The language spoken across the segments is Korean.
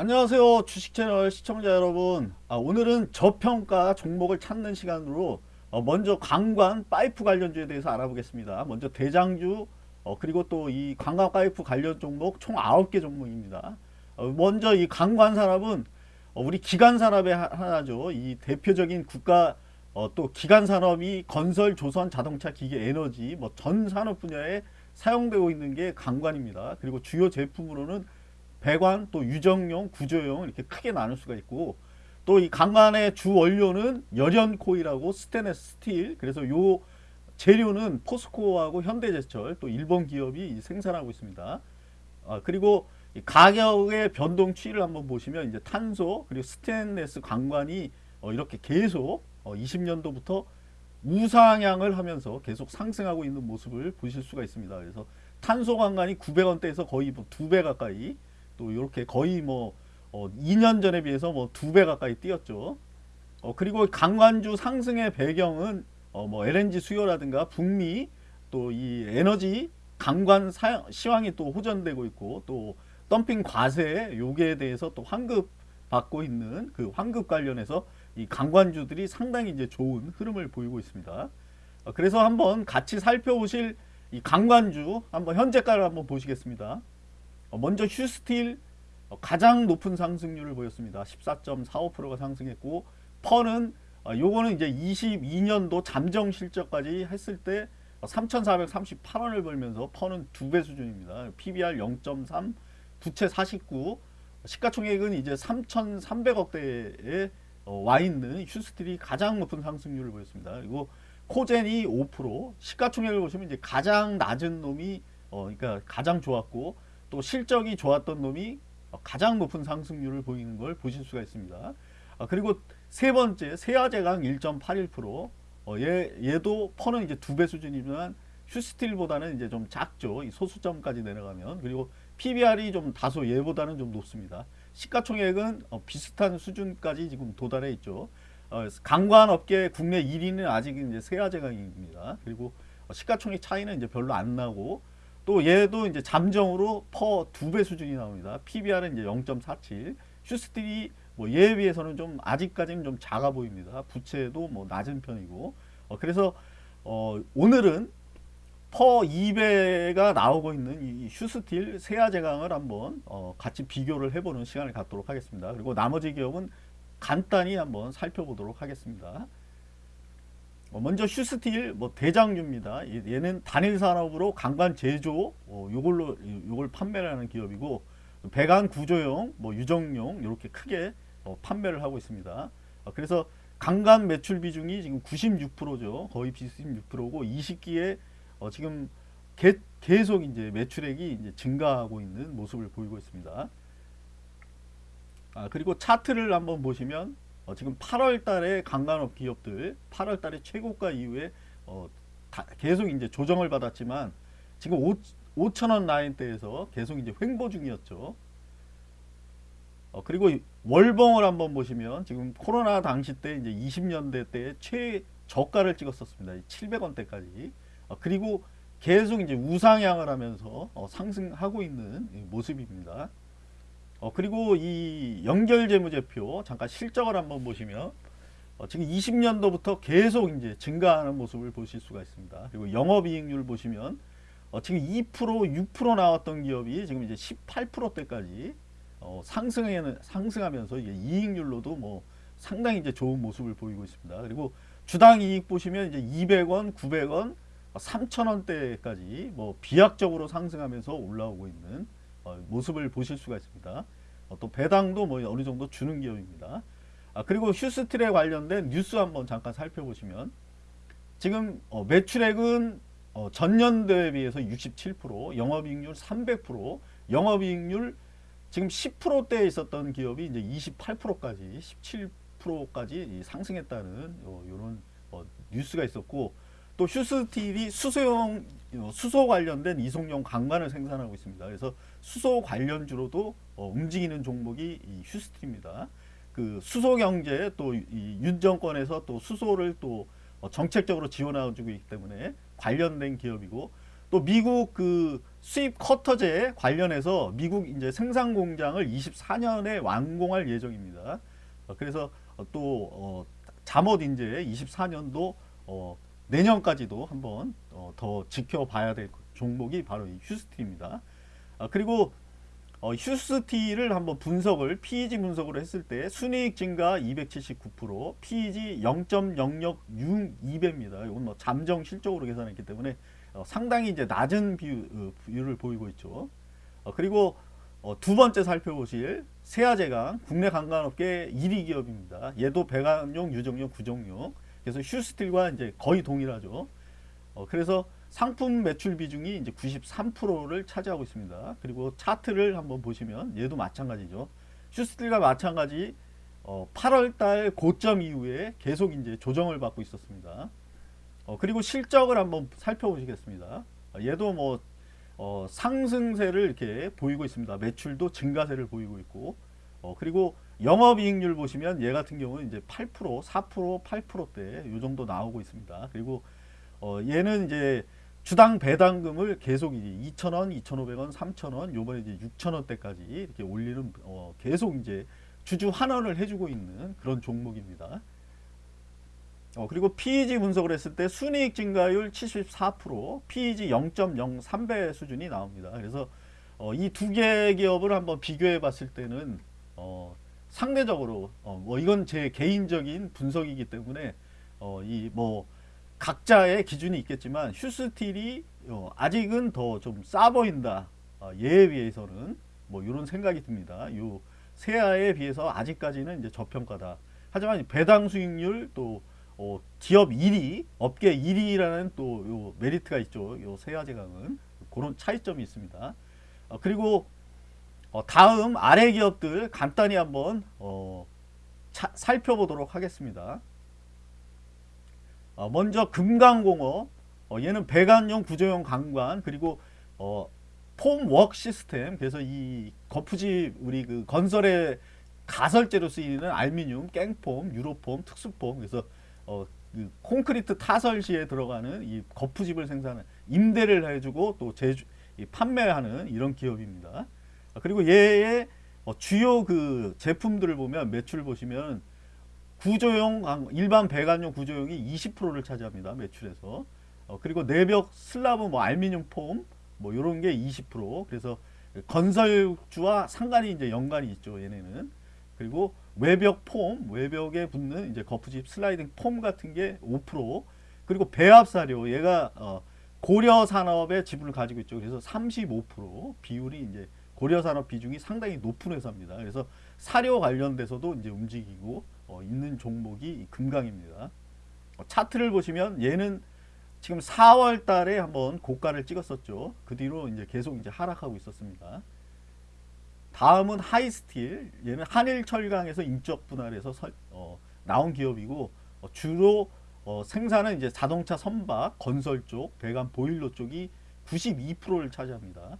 안녕하세요 주식채널 시청자 여러분. 아, 오늘은 저평가 종목을 찾는 시간으로 어, 먼저 관광 파이프 관련주에 대해서 알아보겠습니다. 먼저 대장주 어, 그리고 또 이 관광 파이프 관련 종목 총 9개 종목입니다. 어, 먼저 이 관광 산업은 어, 우리 기간 산업의 하나죠. 이 대표적인 국가 어, 또 기간 산업이 건설 조선 자동차 기계 에너지 뭐 전 산업 분야에 사용되고 있는 게 관광입니다. 그리고 주요 제품으로는 배관 또 유정용 구조용 이렇게 크게 나눌 수가 있고 또 이 강간의 주 원료는 열연코일하고 스테인레스 스틸 그래서 요 재료는 포스코하고 현대제철 또 일본 기업이 생산하고 있습니다. 아, 그리고 가격의 변동 추이를 한번 보시면 이제 탄소 그리고 스테인레스 강관이 어, 이렇게 계속 어, 20년도부터 우상향을 하면서 계속 상승하고 있는 모습을 보실 수가 있습니다. 그래서 탄소 강관이 900원대에서 거의 뭐 2배 가까이 또 이렇게 거의 뭐 어, 2년 전에 비해서 뭐 두 배 가까이 뛰었죠. 어, 그리고 강관주 상승의 배경은 어, 뭐 LNG 수요라든가 북미 또 이 에너지 강관 사용, 시황이 또 호전되고 있고 또 덤핑 과세 요기에 대해서 또 환급 받고 있는 그 환급 관련해서 이 강관주들이 상당히 이제 좋은 흐름을 보이고 있습니다. 어, 그래서 한번 같이 살펴보실 이 강관주 한번 현재가를 한번 보시겠습니다. 어, 먼저 휴스틸 어, 가장 높은 상승률을 보였습니다. 14.45%가 상승했고 펀은 어, 요거는 이제 22년도 잠정 실적까지 했을 때 3,438원을 벌면서 펀은 두 배 수준입니다. PBR 0.3, 부채 49, 시가총액은 이제 3,300억대에 와 있는 휴스틸이 가장 높은 상승률을 보였습니다. 그리고 코젠이 5%, 시가총액을 보시면 이제 가장 낮은 놈이 어, 그러니까 가장 좋았고 또 실적이 좋았던 놈이 가장 높은 상승률을 보이는 걸 보실 수가 있습니다. 아, 그리고 세 번째 세아제강 1.81% 어, 얘, 얘도 퍼는 이제 두 배 수준이지만 휴스틸보다는 이제 좀 작죠. 이 소수점까지 내려가면 그리고 PBR이 좀 다소 얘보다는 좀 높습니다. 시가총액은 어, 비슷한 수준까지 지금 도달해 있죠. 어, 강관업계 국내 1위는 아직 이제 세아제강입니다. 그리고 시가총액 차이는 이제 별로 안 나고 또 얘도 이제 잠정으로 PER 두 배 수준이 나옵니다. PBR은 이제 0.47. 휴스틸이 뭐 얘에 비해서는 좀 아직까지는 좀 작아 보입니다. 부채도 뭐 낮은 편이고. 어 그래서 어 오늘은 PER 2배가 나오고 있는 이 휴스틸 세아제강을 한번 어 같이 비교를 해보는 시간을 갖도록 하겠습니다. 그리고 나머지 기업은 간단히 한번 살펴보도록 하겠습니다. 어, 먼저 슈스틸 뭐 대장주입니다. 얘는 단일 산업으로 강관 제조 어, 요걸로 요걸 판매를 하는 기업이고 배관 구조용 뭐 유정용 이렇게 크게 어, 판매를 하고 있습니다. 어, 그래서 강간 매출 비중이 지금 96%죠. 거의 96%고 20기에 어, 지금 개, 계속 이제 매출액이 이제 증가하고 있는 모습을 보이고 있습니다. 아, 그리고 차트를 한번 보시면 어, 지금 8월 달에 강간업 기업들 8월 달에 최고가 이후에 어, 계속 이제 조정을 받았지만 지금 5, 5천원 라인대에서 계속 이제 횡보 중이었죠. 어, 그리고 월봉을 한번 보시면 지금 코로나 당시 때 이제 20년대 때 최저가를 찍었었습니다. 700원대까지. 어, 그리고 계속 이제 우상향을 하면서 어, 상승하고 있는 모습입니다. 어, 그리고 이 연결재무제표 잠깐 실적을 한번 보시면 어, 지금 20년도부터 계속 이제 증가하는 모습을 보실 수가 있습니다. 그리고 영업이익률 보시면 어, 지금 2% 6% 나왔던 기업이 지금 이제 18%대까지 어, 상승해 상승하면서 이제 이익률로도 뭐 상당히 이제 좋은 모습을 보이고 있습니다. 그리고 주당 이익 보시면 이제 200원, 900원, 3,000원대까지 뭐 비약적으로 상승하면서 올라오고 있는 어, 모습을 보실 수가 있습니다. 어, 또 배당도 뭐 어느 정도 주는 기업입니다. 아, 그리고 휴스틸에 관련된 뉴스 한번 잠깐 살펴보시면 지금 어, 매출액은 전년도에 비해서 67%, 영업이익률 300%, 영업이익률 지금 10%대에 있었던 기업이 이제 28%까지 17%까지 상승했다는 이런 뉴스가 있었고 또 휴스틸이 수소용 어, 수소 관련된 이송용 강관을 생산하고 있습니다. 그래서 수소 관련주로도 어, 움직이는 종목이 이 휴스틸입니다. 그 수소 경제 또윤 정권에서 또 수소를 또 어, 정책적으로 지원해주고 있기 때문에 관련된 기업이고 또 미국 그 수입 커터제 관련해서 미국 이제 생산 공장을 24년에 완공할 예정입니다. 어, 그래서 어, 또 어, 잠옷 이제 24년도 어, 내년까지도 한번 어, 더 지켜봐야 될 종목이 바로 이 휴스티입니다. 아, 그리고 어, 휴스티를 한번 분석을 PEG 분석으로 했을 때 순이익 증가 279% PEG 0.006배입니다. 이건 뭐 잠정 실적으로 계산했기 때문에 어, 상당히 이제 낮은 비율, 어, 비율을 보이고 있죠. 어, 그리고 어, 두 번째 살펴보실 세아제강 국내 관광업계 1위 기업입니다. 얘도 배관용, 유정용, 구정용. 그래서 휴스틸과 이제 거의 동일하죠. 어, 그래서 상품 매출 비중이 이제 93%를 차지하고 있습니다. 그리고 차트를 한번 보시면 얘도 마찬가지죠. 휴스틸과 마찬가지 어, 8월달 고점 이후에 계속 이제 조정을 받고 있었습니다. 어, 그리고 실적을 한번 살펴보시겠습니다. 어, 얘도 뭐 어, 상승세를 이렇게 보이고 있습니다. 매출도 증가세를 보이고 있고 어, 그리고 영업이익률 보시면 얘 같은 경우는 이제 8% 4% 8%대 이 정도 나오고 있습니다. 그리고 어, 얘는 이제 주당 배당금을 계속 이제 2,000원, 2,500원, 3,000원, 요번에 이제 6,000원대까지 이렇게 올리는 어, 계속 이제 주주 환원을 해주고 있는 그런 종목입니다. 어, 그리고 PEG 분석을 했을 때 순이익 증가율 74%, PEG 0.03배 수준이 나옵니다. 그래서 어, 이두개 기업을 한번 비교해 봤을 때는 어, 상대적으로 어, 뭐 이건 제 개인적인 분석이기 때문에 어, 이 뭐 각자의 기준이 있겠지만 휴스틸이 어, 아직은 더 좀 싸 보인다. 어, 얘에 비해서는 뭐 이런 생각이 듭니다. 요 세아에 비해서 아직까지는 이제 저평가다. 하지만 배당 수익률 또 어, 기업 1위, 업계 1위라는 또 요 메리트가 있죠. 요 세아 제강은 그런 차이점이 있습니다. 어, 그리고 어, 다음 아래 기업들 간단히 한번 어, 차, 살펴보도록 하겠습니다. 어, 먼저 금강공업 어, 얘는 배관용 구조용 강관 그리고 어, 폼웍 시스템 그래서 이 거푸집 우리 그 건설의 가설재로 쓰이는 알미늄, 깽폼, 유로폼, 특수폼 그래서 어, 그 콘크리트 타설 시에 들어가는 이 거푸집을 생산하는 임대를 해주고 또 제주 판매하는 이런 기업입니다. 그리고 얘의 어, 주요 그 제품들을 보면 매출 보시면 구조용 일반 배관용 구조용이 20%를 차지합니다 매출에서. 어, 그리고 내벽 슬라브 뭐 알미늄 폼 뭐 이런 게 20% 그래서 건설주와 상관이 이제 연관이 있죠 얘네는. 그리고 외벽 폼 외벽에 붙는 이제 거푸집 슬라이딩 폼 같은 게 5% 그리고 배합사료 얘가 어, 고려 산업의 지분을 가지고 있죠. 그래서 35% 비율이 이제 고려 산업 비중이 상당히 높은 회사입니다 그래서 사료 관련돼서도 이제 움직이고 어, 있는 종목이 금강입니다. 어, 차트를 보시면 얘는 지금 4월 달에 한번 고가를 찍었었죠. 그 뒤로 이제 계속 이제 하락하고 있었습니다. 다음은 하이스틸. 얘는 한일철강에서 인적 분할해서 설, 어, 나온 기업이고 어, 주로 어, 생산은 이제 자동차 선박, 건설 쪽, 배관 보일러 쪽이 92%를 차지합니다.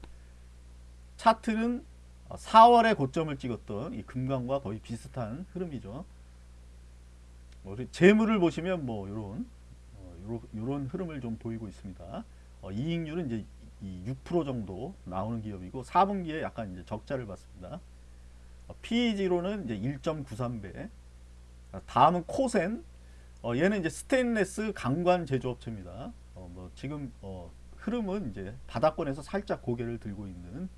차트는 4월에 어, 고점을 찍었던 이 금강과 거의 비슷한 흐름이죠. 뭐 재물을 보시면 뭐 이런 어, 요런 흐름을 좀 보이고 있습니다. 어, 이익률은 이제 이6% 정도 나오는 기업이고 4분기에 약간 이제 적자를 봤습니다. 어, PEG로는 이제 1.93배. 아, 다음은 코센. 어, 얘는 이제 스테인레스 강관 제조업체입니다. 어, 뭐 지금 어, 흐름은 이제 바닥권에서 살짝 고개를 들고 있는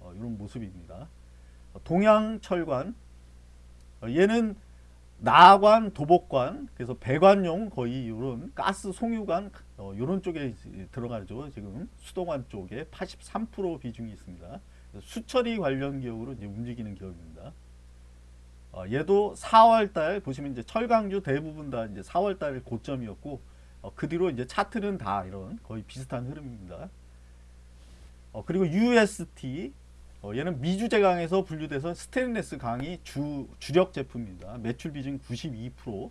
어, 이런 모습입니다. 어, 동양철관. 어, 얘는 나관, 도복관, 그래서 배관용 거의 이런 가스 송유관 어, 이런 쪽에 들어가죠. 지금 수도관 쪽에 83% 비중이 있습니다. 수처리 관련 기업으로 이제 움직이는 기업입니다. 어, 얘도 4월달 보시면 이제 철강주 대부분 다 이제 4월달 고점이었고 어, 그 뒤로 이제 차트는 다 이런 거의 비슷한 흐름입니다. 어, 그리고 UST 어, 얘는 미주제 강에서 분류돼서 스테인레스 강이 주, 주력 제품입니다. 매출 비중 92%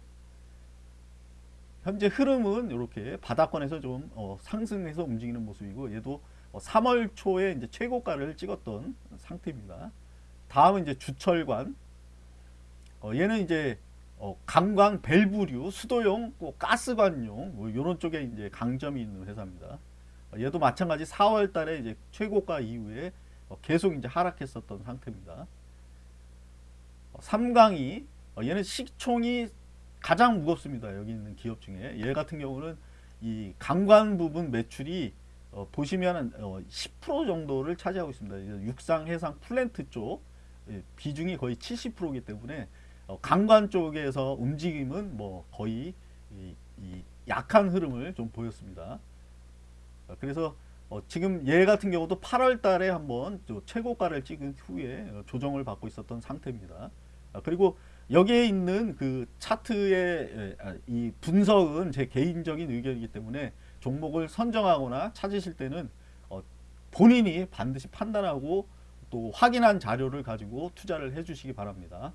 현재 흐름은 이렇게 바닥권에서 좀 어, 상승해서 움직이는 모습이고 얘도 어, 3월 초에 이제 최고가를 찍었던 상태입니다. 다음은 이제 주철관 어, 얘는 이제 어, 강광 밸브류 수도용 뭐 가스관용 뭐 이런 쪽에 이제 강점이 있는 회사입니다. 어, 얘도 마찬가지 4월 달에 이제 최고가 이후에 어, 계속 이제 하락했었던 상태입니다. 어, 삼강이 어, 얘는 시총이 가장 무겁습니다. 여기 있는 기업 중에 얘 같은 경우는 이 강관 부분 매출이 어, 보시면 어, 10% 정도를 차지하고 있습니다. 육상, 해상, 플랜트 쪽 예, 비중이 거의 70%이기 때문에 어, 강관 쪽에서 움직임은 뭐 거의 이, 이 약한 흐름을 좀 보였습니다. 어, 그래서 어, 지금 얘 같은 경우도 8월 달에 한번 저 최고가를 찍은 후에 어, 조정을 받고 있었던 상태입니다. 아, 그리고 여기에 있는 그 차트의 에, 아, 이 분석은 제 개인적인 의견이기 때문에 종목을 선정하거나 찾으실 때는 어, 본인이 반드시 판단하고 또 확인한 자료를 가지고 투자를 해주시기 바랍니다.